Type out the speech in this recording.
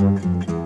Gracias.